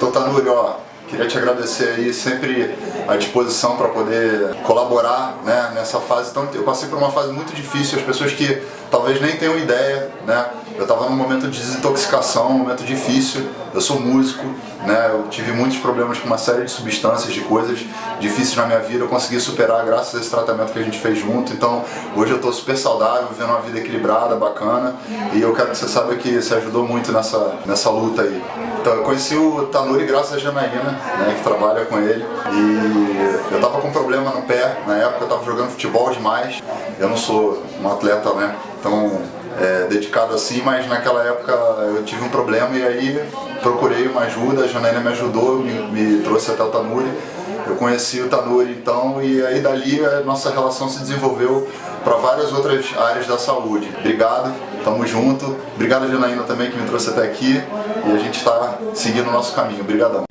Doutor Tanuri, ó, queria te agradecer aí, sempre à disposição para poder colaborar né, nessa fase. Então, eu passei por uma fase muito difícil, as pessoas que talvez nem tenham ideia, né? Eu estava num momento de desintoxicação, um momento difícil. Eu sou músico, né? Eu tive muitos problemas com uma série de substâncias, de coisas difíceis na minha vida. Eu consegui superar graças a esse tratamento que a gente fez junto. Então, hoje eu estou super saudável, vivendo uma vida equilibrada, bacana. E eu quero que você saiba que você ajudou muito nessa, nessa luta aí. Então, eu conheci o Tanuri graças a Janaína, né? Que trabalha com ele. E eu estava com um problema no pé. Na época eu estava jogando futebol demais. Eu não sou um atleta, né? Tão é, dedicado assim, mas naquela época eu tive um problema e aí procurei uma ajuda, a Janaína me ajudou, me, me trouxe até o Tanuri. Eu conheci o Tanuri então e aí dali a nossa relação se desenvolveu para várias outras áreas da saúde. Obrigado, tamo junto. Obrigado Janaína também que me trouxe até aqui e a gente está seguindo o nosso caminho. Obrigadão.